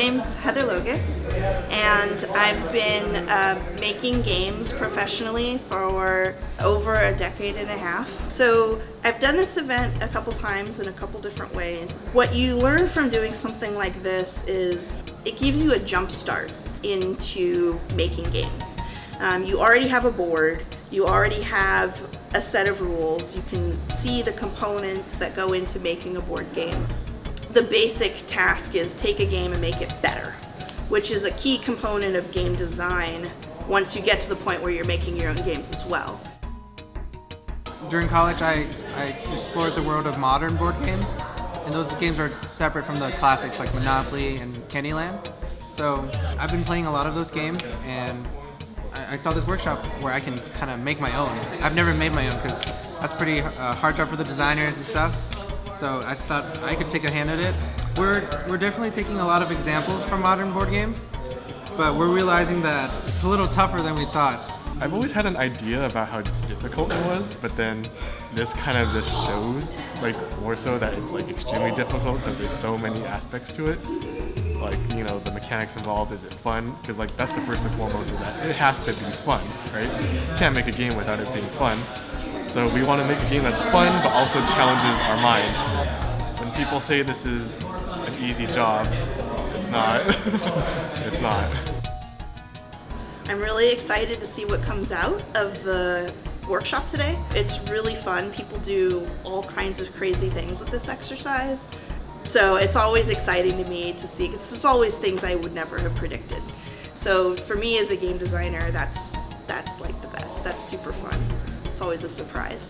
My name's Heather Logas, and I've been uh, making games professionally for over a decade and a half. So I've done this event a couple times in a couple different ways. What you learn from doing something like this is it gives you a jump start into making games. Um, you already have a board, you already have a set of rules, you can see the components that go into making a board game. The basic task is take a game and make it better, which is a key component of game design once you get to the point where you're making your own games as well. During college, I, I explored the world of modern board games, and those games are separate from the classics like Monopoly and Candyland. So I've been playing a lot of those games, and I, I saw this workshop where I can kind of make my own. I've never made my own because that's pretty uh, hard job for the designers and stuff. So I thought I could take a hand at it. We're, we're definitely taking a lot of examples from modern board games, but we're realizing that it's a little tougher than we thought. I've always had an idea about how difficult it was, but then this kind of just shows, like more so that it's like extremely difficult because there's so many aspects to it like you know the mechanics involved is it fun because like that's the first and foremost is that it has to be fun right you can't make a game without it being fun so we want to make a game that's fun but also challenges our mind when people say this is an easy job it's not it's not I'm really excited to see what comes out of the workshop today. It's really fun. People do all kinds of crazy things with this exercise. So it's always exciting to me to see, because it's always things I would never have predicted. So for me as a game designer, that's, that's like the best. That's super fun. It's always a surprise.